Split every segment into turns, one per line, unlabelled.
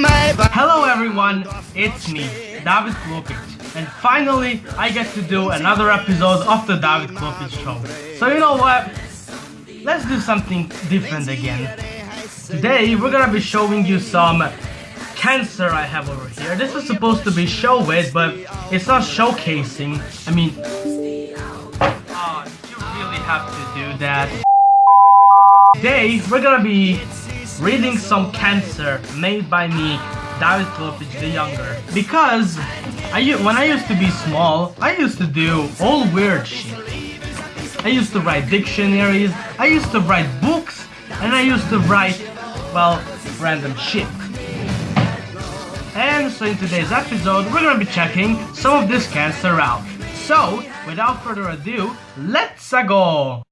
Hello everyone, it's me, David Klopic, and finally I get to do another episode of the David Klopic Show. So you know what? Let's do something different again. Today we're gonna be showing you some cancer I have over here. This is supposed to be show it, but it's not showcasing. I mean, oh, you really have to do that. Today we're gonna be reading some cancer made by me, David Klopic the Younger. Because I, when I used to be small, I used to do all weird shit. I used to write dictionaries, I used to write books, and I used to write, well, random shit. And so in today's episode, we're gonna be checking some of this cancer out. So, without further ado, let's go!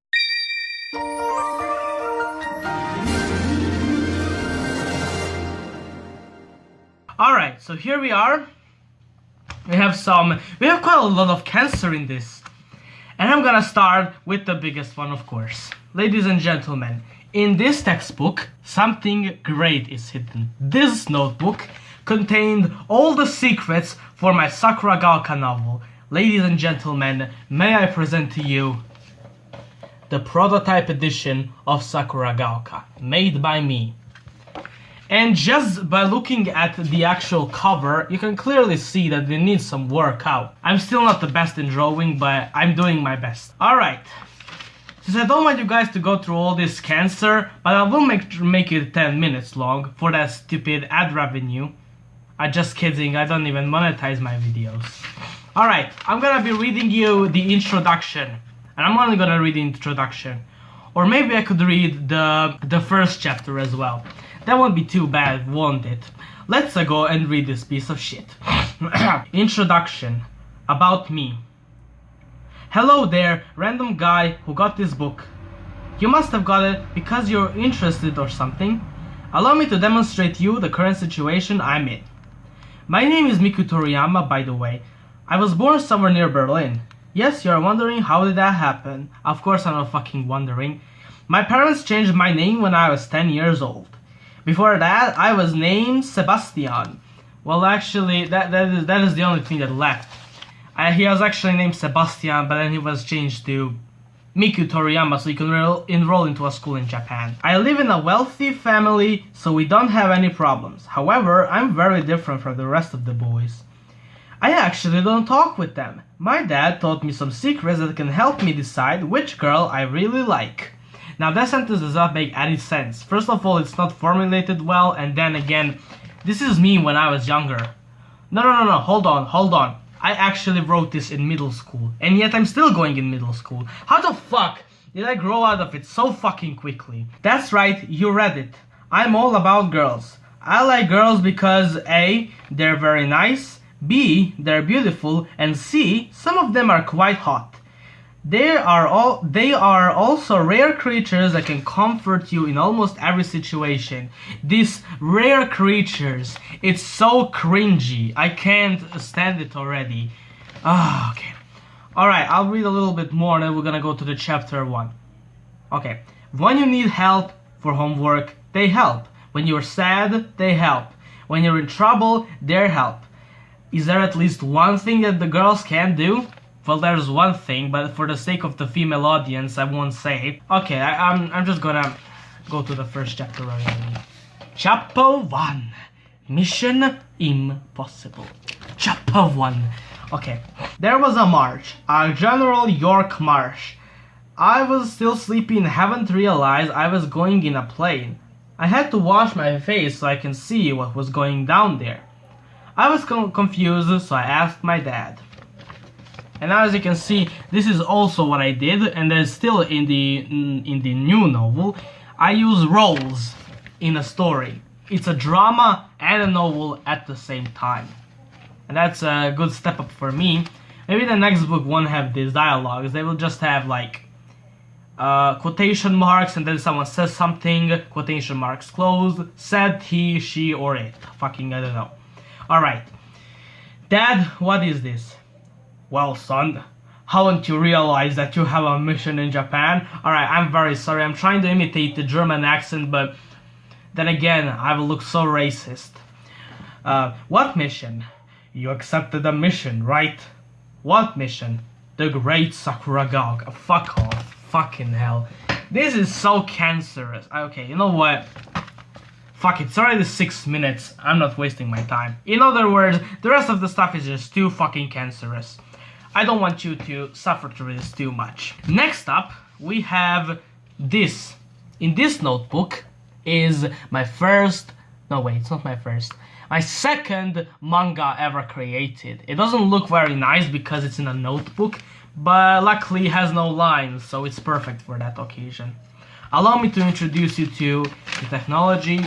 Alright, so here we are. We have some, we have quite a lot of cancer in this. And I'm gonna start with the biggest one, of course. Ladies and gentlemen, in this textbook, something great is hidden. This notebook contained all the secrets for my Sakura Gaoka novel. Ladies and gentlemen, may I present to you the prototype edition of Sakura Gaoka, made by me. And just by looking at the actual cover, you can clearly see that it need some work out. I'm still not the best in drawing, but I'm doing my best. Alright. Since I don't want you guys to go through all this cancer, but I will make, make it 10 minutes long for that stupid ad revenue. I'm just kidding, I don't even monetize my videos. Alright, I'm gonna be reading you the introduction. And I'm only gonna read the introduction. Or maybe I could read the, the first chapter as well. That won't be too bad, won't it? Let's uh, go and read this piece of shit. Introduction. About me. Hello there, random guy who got this book. You must have got it because you're interested or something. Allow me to demonstrate you the current situation I'm in. My name is Miku Toriyama, by the way. I was born somewhere near Berlin. Yes, you're wondering how did that happen? Of course I'm not fucking wondering. My parents changed my name when I was 10 years old. Before that, I was named Sebastian. Well, actually, that that is that is the only thing that left. He was actually named Sebastian, but then he was changed to Miku Toriyama so he can enroll into a school in Japan. I live in a wealthy family, so we don't have any problems. However, I'm very different from the rest of the boys. I actually don't talk with them. My dad taught me some secrets that can help me decide which girl I really like. Now that sentence does not make any sense. First of all, it's not formulated well, and then again, this is me when I was younger. No, no, no, no, hold on, hold on. I actually wrote this in middle school, and yet I'm still going in middle school. How the fuck did I grow out of it so fucking quickly? That's right, you read it. I'm all about girls. I like girls because A, they're very nice, B, they're beautiful, and C, some of them are quite hot. They are all they are also rare creatures that can comfort you in almost every situation. These rare creatures, it's so cringy. I can't stand it already. Ah, okay. Alright, I'll read a little bit more and then we're gonna go to the chapter 1. Okay. When you need help for homework, they help. When you're sad, they help. When you're in trouble, they help. Is there at least one thing that the girls can do? Well, there's one thing, but for the sake of the female audience, I won't say. Okay, I, am I'm, I'm just gonna go to the first chapter already. Chapter 1. Mission Impossible. Chapter 1. Okay. There was a march. A General York March. I was still sleepy and haven't realized I was going in a plane. I had to wash my face so I can see what was going down there. I was confused, so I asked my dad. And as you can see, this is also what I did, and there's still in the in the new novel, I use roles in a story. It's a drama and a novel at the same time. And that's a good step up for me. Maybe the next book won't have these dialogues, they will just have like uh, quotation marks and then someone says something, quotation marks closed, said he, she, or it. Fucking, I don't know. Alright. Dad, what is this? Well, son, haven't you realized that you have a mission in Japan? Alright, I'm very sorry. I'm trying to imitate the German accent, but Then again, I will look so racist. Uh, what mission? You accepted a mission, right? What mission? The Great Sakura Gog. fuck off. Fucking hell. This is so cancerous. Okay, you know what? Fuck it, it's already six minutes. I'm not wasting my time. In other words, the rest of the stuff is just too fucking cancerous. I don't want you to suffer through this too much. Next up, we have this. In this notebook is my first, no wait, it's not my first, my second manga ever created. It doesn't look very nice because it's in a notebook, but luckily it has no lines, so it's perfect for that occasion. Allow me to introduce you to the technology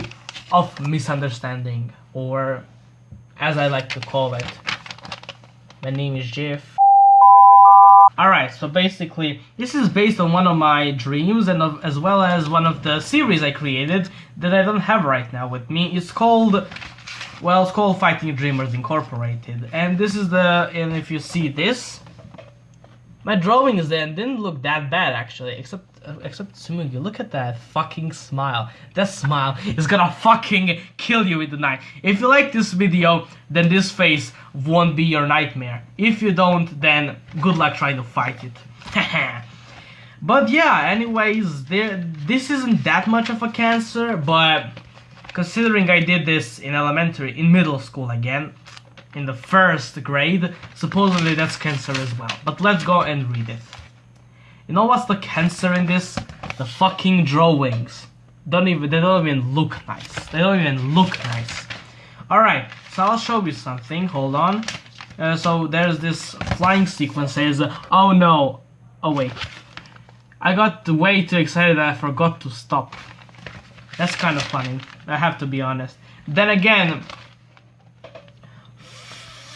of misunderstanding, or as I like to call it, my name is Jeff. Alright, so basically, this is based on one of my dreams and of, as well as one of the series I created that I don't have right now with me. It's called, well, it's called Fighting Dreamers Incorporated. And this is the, and if you see this, my drawings then didn't look that bad actually, except uh, except Tsumugi, look at that fucking smile. That smile is gonna fucking kill you in the night. If you like this video, then this face won't be your nightmare. If you don't, then good luck trying to fight it. but yeah, anyways, there this isn't that much of a cancer, but considering I did this in elementary, in middle school again, in the first grade, supposedly that's cancer as well. But let's go and read it. You know what's the cancer in this? The fucking drawings. Don't even they don't even look nice. They don't even look nice. Alright, so I'll show you something. Hold on. Uh, so there's this flying sequence says, oh no. Oh wait. I got way too excited I forgot to stop. That's kind of funny. I have to be honest. Then again,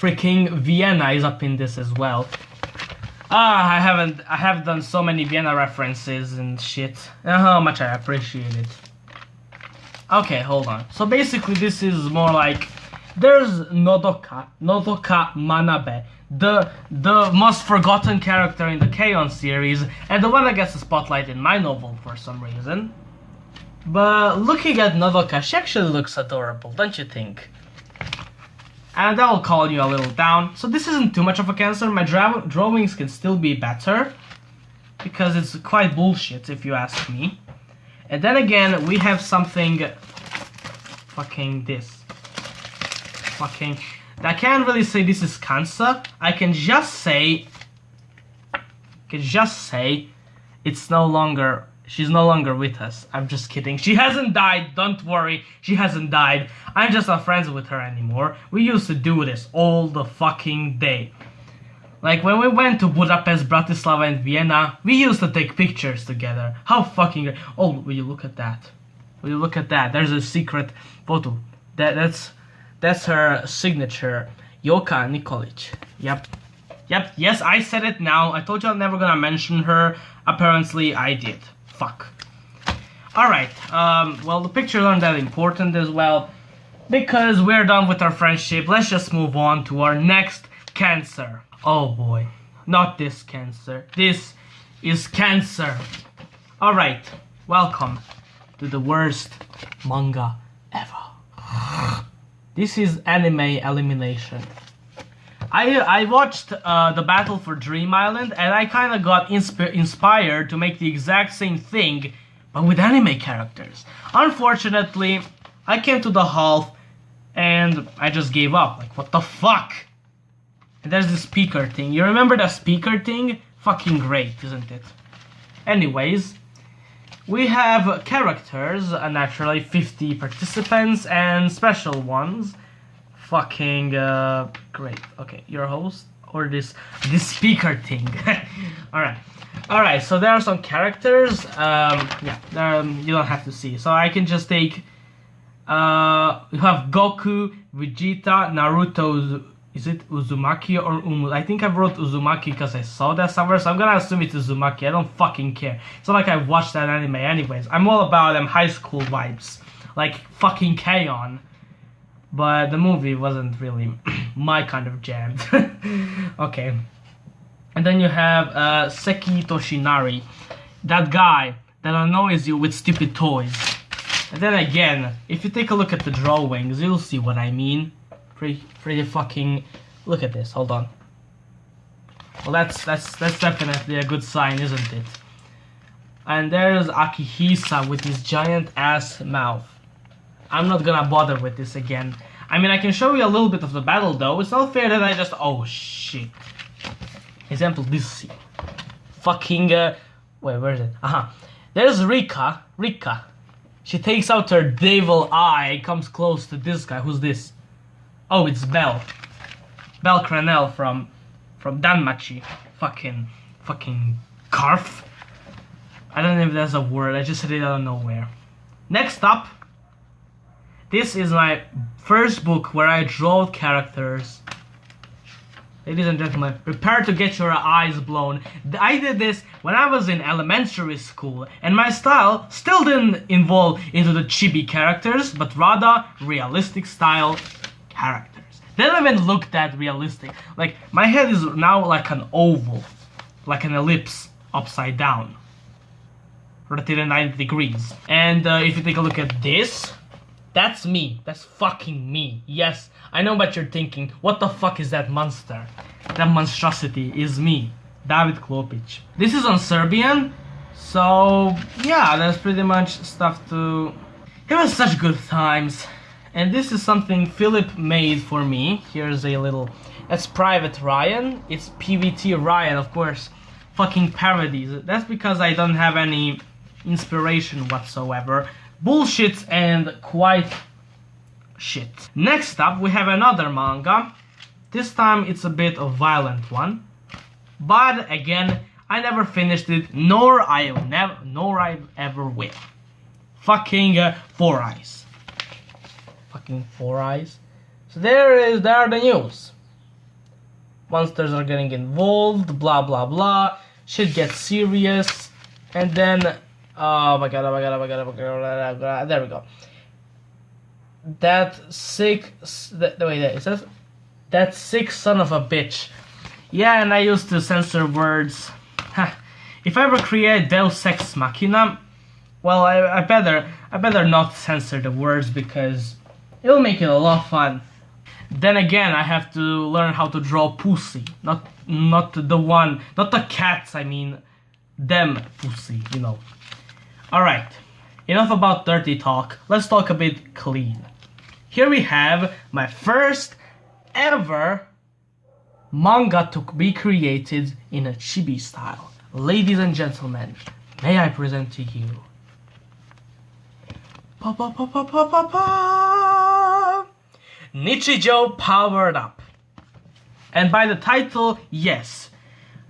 freaking Vienna is up in this as well. Ah, I haven't, I have done so many Vienna references and shit. And how much I appreciate it. Okay, hold on. So basically this is more like, there's Nodoka, Nodoka Manabe, the the most forgotten character in the K-On! series, and the one that gets the spotlight in my novel for some reason. But looking at Nodoka, she actually looks adorable, don't you think? And that will calm you a little down. So this isn't too much of a cancer. My dra drawings can still be better because it's quite bullshit if you ask me. And then again, we have something fucking this. Fucking I can't really say this is cancer. I can just say I can just say it's no longer She's no longer with us. I'm just kidding. She hasn't died. Don't worry. She hasn't died. I'm just not friends with her anymore. We used to do this all the fucking day. Like when we went to Budapest, Bratislava and Vienna, we used to take pictures together. How fucking Oh, will you look at that? Will you look at that? There's a secret photo. That that's that's her signature. Yoka Nikolic. Yep. Yep, yes, I said it now. I told you I'm never gonna mention her. Apparently, I did. Fuck. Alright, um, well, the pictures aren't that important as well. Because we're done with our friendship, let's just move on to our next cancer. Oh boy, not this cancer. This is cancer. Alright, welcome to the worst manga ever. This is anime elimination. I I watched uh, the Battle for Dream Island and I kind of got insp inspired to make the exact same thing, but with anime characters. Unfortunately, I came to the half and I just gave up. Like, what the fuck? And there's the speaker thing. You remember the speaker thing? Fucking great, isn't it? Anyways, we have characters, uh, naturally 50 participants and special ones fucking uh, great. Okay, your host or this this speaker thing. all right, all right. So there are some characters. Um, yeah, um, you don't have to see. So I can just take. Uh, you have Goku, Vegeta, Naruto. Is it Uzumaki or Umu? I think I wrote Uzumaki because I saw that somewhere, so I'm gonna assume it's Uzumaki. I don't fucking care. It's not like I watched that anime anyways. I'm all about them high school vibes. Like fucking K-On! But the movie wasn't really my kind of jam. okay. And then you have uh, Seki Toshinari, that guy that annoys you with stupid toys. And then again, if you take a look at the drawings, you'll see what I mean. Pretty, pretty fucking. Look at this. Hold on. Well, that's that's that's definitely a good sign, isn't it? And there's Akihisa with his giant ass mouth. I'm not gonna bother with this again. I mean, I can show you a little bit of the battle though. It's not fair that I just. Oh shit. Example this. Fucking. Uh, wait, where is it? Uh huh. There's Rika. Rika. She takes out her devil eye, comes close to this guy. Who's this? Oh, it's Belle. Bell Cranel from from Danmachi. Fucking fucking carf. I don't know if that's a word. I just said it out of nowhere. Next up, this is my first book where I draw characters. Ladies and gentlemen, prepare to get your eyes blown. I did this when I was in elementary school, and my style still didn't involve into the chibi characters, but rather realistic style characters. They don't even look that realistic. Like, my head is now like an oval, like an ellipse, upside down. Rotated 90 degrees. And uh, if you take a look at this, that's me. That's fucking me. Yes, I know what you're thinking. What the fuck is that monster? That monstrosity is me, David Klopic. This is on Serbian, so yeah, that's pretty much stuff to... It was such good times. And this is something Philip made for me. Here's a little... That's Private Ryan. It's PVT Ryan, of course. Fucking parodies. That's because I don't have any inspiration whatsoever bullshit and quite shit. Next up, we have another manga. This time it's a bit of violent one. But again, I never finished it, nor I never, nor I ever will. Fucking uh, Four Eyes. Fucking Four Eyes. So there is, there are the news. Monsters are getting involved, blah blah blah. Shit gets serious, and then Oh my god, oh my god, oh my god, oh my god, oh my god. There we go. That sick. That, is that. That sick son of a bitch. Yeah, and I used to censor words. if I ever create Deus Ex Machina, well, I, I better I better not censor the words because it'll make it a lot of fun. Then again, I have to learn how to draw pussy, not not the one, not the cats. I mean, them pussy, you know. Alright, enough about dirty talk, let's talk a bit clean. Here we have my first ever manga to be created in a chibi style. Ladies and gentlemen, may I present to you pa pa pa pa pa pa pa Nichijou Powered Up. And by the title, yes,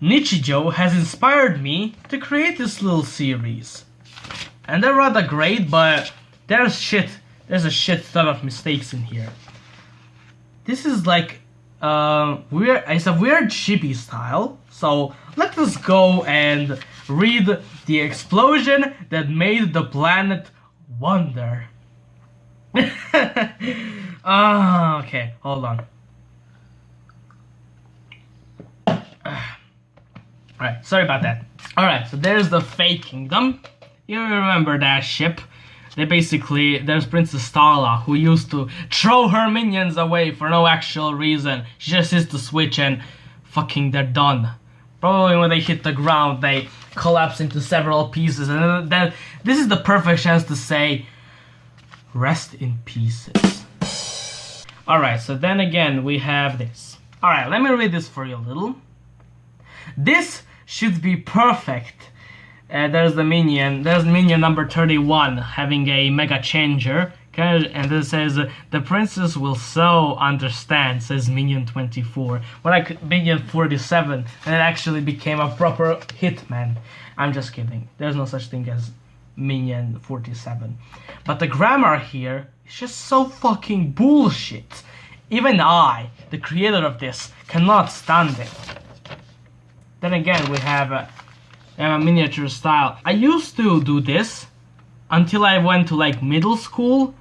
Nichijou has inspired me to create this little series and they're rather great, but there's shit. There's a shit ton of mistakes in here. This is like uh, weird. It's a weird chibi style. So let us go and read the explosion that made the planet wonder. Ah, okay. Hold on. Alright, sorry about that. Alright, so there's the fake kingdom. You remember that ship? They basically, there's Princess Starla, who used to throw her minions away for no actual reason. She just hits the switch and fucking they're done. Probably when they hit the ground, they collapse into several pieces. And then, this is the perfect chance to say, rest in pieces. Alright, so then again, we have this. Alright, let me read this for you a little. This should be perfect uh, there's the minion. There's minion number 31 having a mega changer. And it says, the princess will so understand, says Minion 24. When I Minion 47, and it actually became a proper hitman. I'm just kidding. There's no such thing as Minion 47. But the grammar here is just so fucking bullshit. Even I, the creator of this, cannot stand it. Then again, we have uh, uh, miniature style. I used to do this until I went to like middle school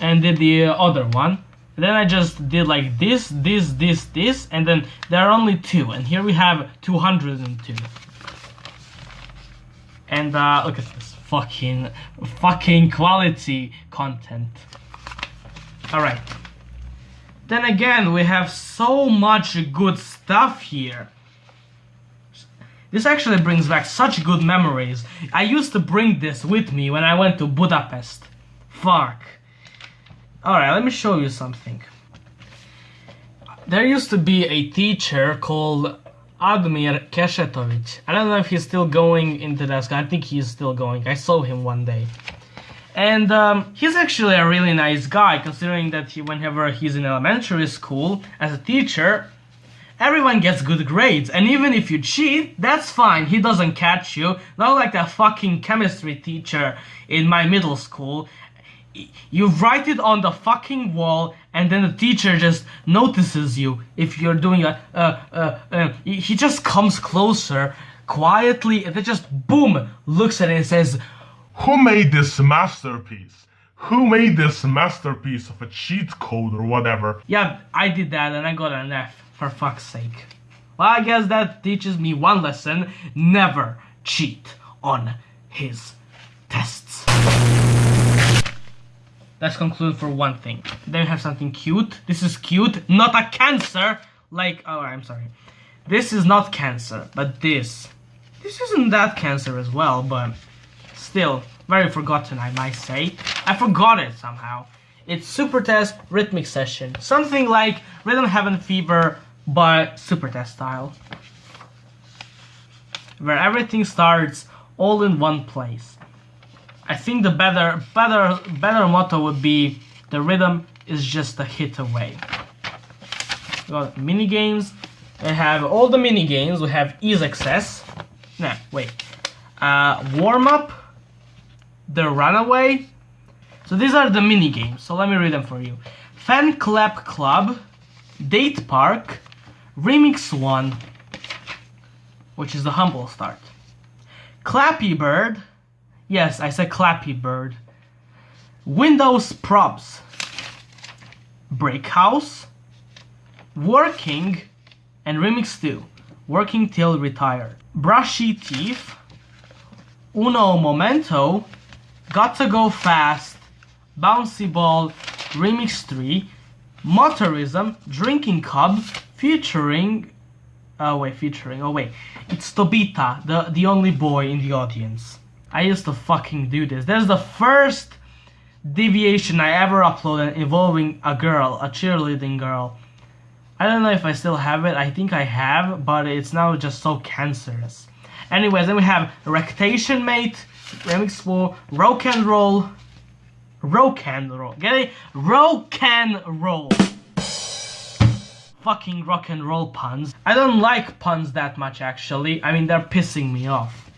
and did the other one. then I just did like this, this, this, this, and then there are only two. And here we have 202. And uh, look at this, fucking, fucking quality content. Alright. Then again, we have so much good stuff here. This actually brings back such good memories. I used to bring this with me when I went to Budapest. Fuck. Alright, let me show you something. There used to be a teacher called Admir Keshetovic. I don't know if he's still going into that school. I think he's still going. I saw him one day. And um, he's actually a really nice guy, considering that he, whenever he's in elementary school as a teacher, everyone gets good grades. And even if you cheat, that's fine. He doesn't catch you. Not like that fucking chemistry teacher in my middle school. You write it on the fucking wall, and then the teacher just notices you if you're doing a. Uh, uh, uh, he just comes closer quietly, and then just boom looks at it and says,
Who made this masterpiece? Who made this masterpiece of a cheat code or whatever?
Yeah, I did that and I got an F, for fuck's sake. Well, I guess that teaches me one lesson never cheat on his tests. Let's conclude for one thing. Then we have something cute. This is cute, not a cancer. Like, oh, I'm sorry. This is not cancer, but this. This isn't that cancer as well, but still, very forgotten, I might say. I forgot it somehow. It's Super Test Rhythmic Session. Something like Rhythm Heaven Fever, but Super Test style. Where everything starts all in one place. I think the better, better, better motto would be the rhythm is just a hit away. We got mini games. We have all the mini games. We have ease access. No, wait. Uh, warm up. The runaway. So these are the mini games. So let me read them for you. Fan Clap Club, Date Park, Remix One, which is the humble start. Clappy Bird. Yes, I said Clappy Bird. Windows Props. Break House. Working. And Remix 2. Working Till Retired. Brushy Teeth. Uno Momento. Got to Go Fast. Bouncy Ball. Remix 3. Motorism. Drinking Cup. Featuring Oh wait, featuring. Oh wait, it's Tobita, the the only boy in the audience. I used to fucking do this. There's the first deviation I ever uploaded involving a girl, a cheerleading girl. I don't know if I still have it. I think I have, but it's now just so cancerous. Anyways, then we have Rectation Mate, Remix 4, Rock and Roll, Rock and Roll. Get it? Rock and Roll fucking rock and roll puns. I don't like puns that much actually. I mean, they're pissing me off.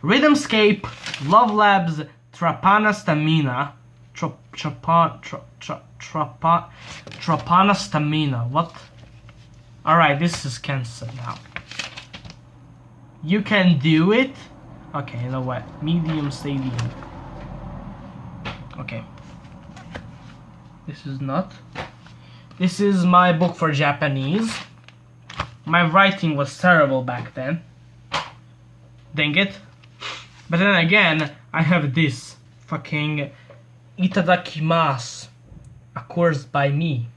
Rhythmscape, Love Labs, Trapana Stamina. Tra, trapa, tra, tra, trapa, trapana Stamina. What? Alright, this is cancelled now. You can do it? Okay, you know what? Medium Stadium. Okay. This is not. This is my book for Japanese. My writing was terrible back then. Dang it. But then again, I have this fucking Itadakimasu, a course by me.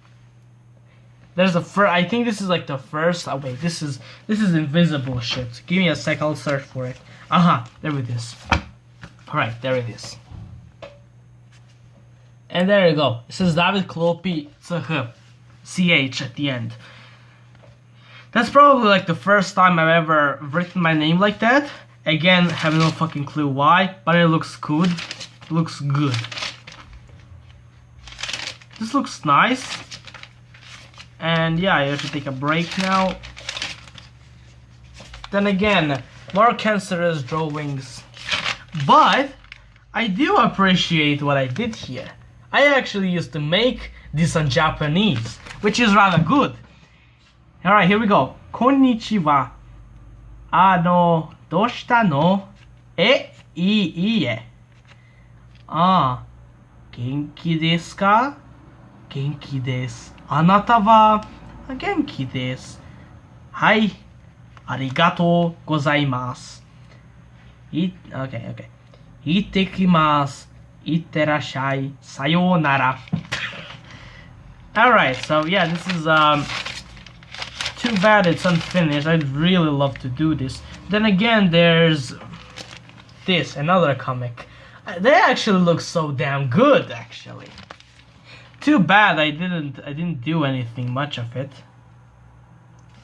There's the first. I think this is like the first. Oh wait, this is this is invisible shit. Give me a sec. I'll search for it. Aha, uh -huh, there it is. All right, there it is. And there you go. It says David Klopi. CH at the end. That's probably like the first time I've ever written my name like that. Again, have no fucking clue why, but it looks good. It looks good. This looks nice. And yeah, I have to take a break now. Then again, more cancerous drawings. But, I do appreciate what I did here. I actually used to make this on Japanese which is rather good. Alright, here we go. こんにちは。あの、どうしたの？え、いい、いいえ。ああ、元気ですか？元気です。あなたは？元気です。はい、ありがとうございます。い、OK、OK。行ってきます。いってらっしゃい。さようなら。Alright, so yeah, this is um too bad it's unfinished. I'd really love to do this. Then again, there's this, another comic. Uh, They actually look so damn good, actually. Too bad I didn't I didn't do anything much of it.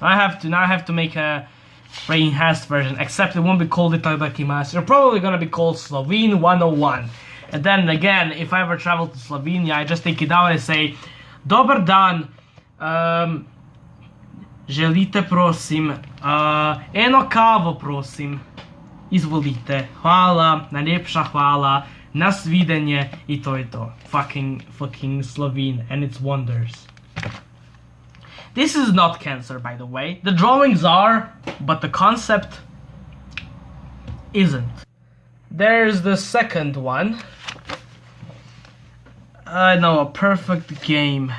I have to now I have to make a very enhanced version, except it won't be called Itadakimasu. It's probably gonna be called Slovene 101. And then again, if I ever travel to Slovenia, I just take it out and say, Dobar dan, um, želite prosim, uh, eno kavo prosim, izvolite, hvala, najlepša hvala, nasvidenje i to je to. Fucking, fucking Slovene and its wonders. This is not cancer, by the way. The drawings are, but the concept isn't. There's the second one. I know, a perfect game.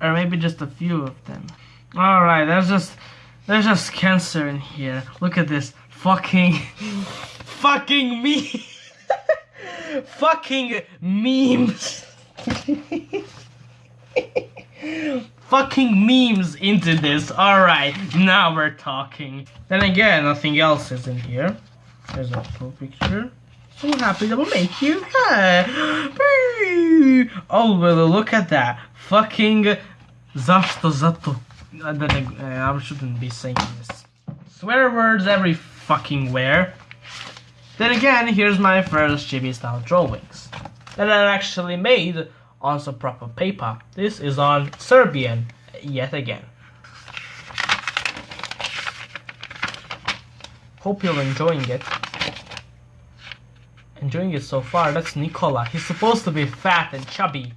Or maybe just a few of them. Alright, there's just there's just cancer in here. Look at this. Fucking fucking me fucking memes. fucking memes into this. Alright, now we're talking. Then again, nothing else is in here. There's a full picture. So happy that will make you happy. Oh, well, look at that. Fucking Zašto zato. Then, uh, I shouldn't be saying this. Swear words every fucking where. Then again, here's my first chibi style drawings that I actually made on some proper paper. This is on Serbian, yet again. Hope you're enjoying it. Enjoying it so far. That's Nikola. He's supposed to be fat and chubby,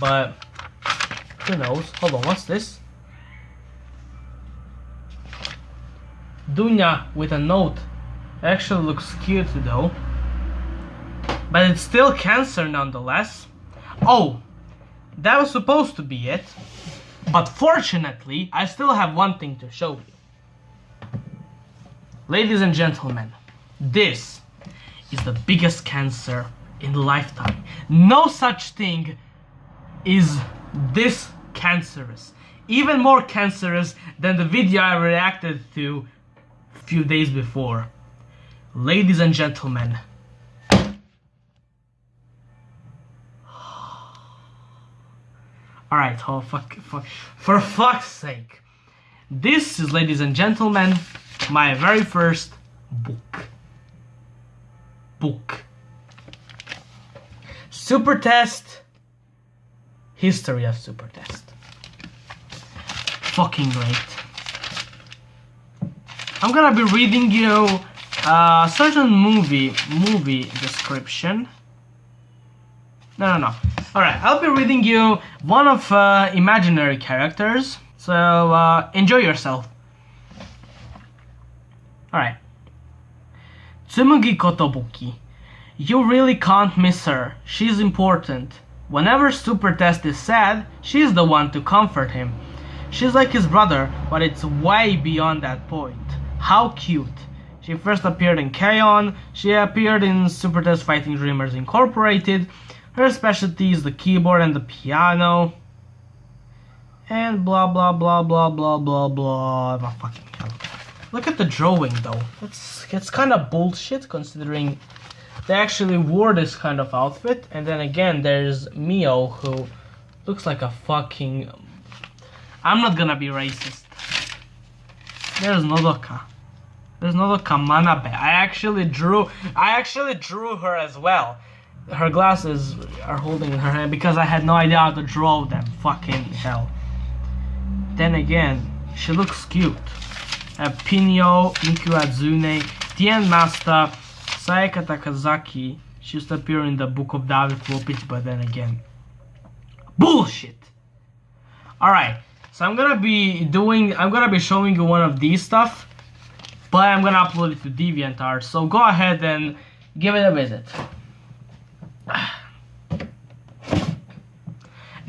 but who knows? Hold on, what's this? Dunya with a note. Actually looks cute though. But it's still cancer nonetheless. Oh, that was supposed to be it. But fortunately, I still have one thing to show you. Ladies and gentlemen, this is the biggest cancer in the lifetime. No such thing is this cancerous. Even more cancerous than the video I reacted to a few days before. Ladies and gentlemen, Alright, oh fuck, fuck, for fuck's sake. This is, ladies and gentlemen, my very first book. Book. Super Test. History of Super Test. Fucking great. I'm gonna be reading you a certain movie movie description. No, no, no. Alright, I'll be reading you one of uh, imaginary characters. So uh, enjoy yourself. Alright. Tsumugi Kotobuki. You really can't miss her. She's important. Whenever Super Test is sad, she's the one to comfort him. She's like his brother, but it's way beyond that point. How cute. She first appeared in K-On! She appeared in Super Test Fighting Dreamers Incorporated. Her specialty is the keyboard and the piano. And blah blah blah blah blah blah blah. Oh, fucking hell. Look at the drawing though. It's it's kind of bullshit considering they actually wore this kind of outfit. And then again, there's Mio who looks like a fucking. I'm not gonna be racist. There's Nodoka. There's Nodoka Manabe. I actually drew. I actually drew her as well. Her glasses are holding in her hand because I had no idea how to draw them. Fucking hell. Then again, she looks cute. Pinyo, Miku Azune, Tien Master, Sayaka Takazaki. She used to appear in the Book of David Klopic, but then again, bullshit. All right, so I'm gonna be doing. I'm gonna be showing you one of these stuff, but I'm gonna upload it to DeviantArt. So go ahead and give it a visit.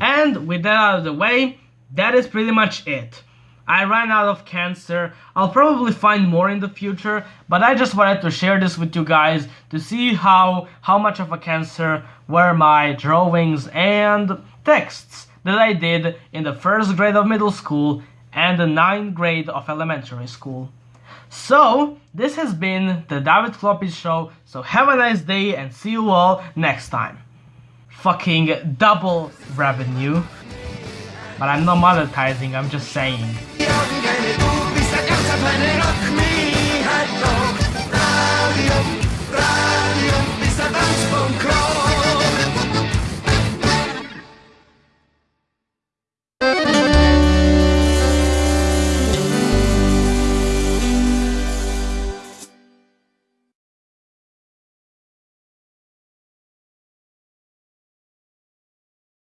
And with that out of the way, that is pretty much it. I ran out of cancer. I'll probably find more in the future, but I just wanted to share this with you guys to see how how much of a cancer were my drawings and texts that I did in the first grade of middle school and the ninth grade of elementary school. So, this has been the David Floppy Show, so have a nice day and see you all next time. Fucking double revenue. But I'm not monetizing, I'm just saying.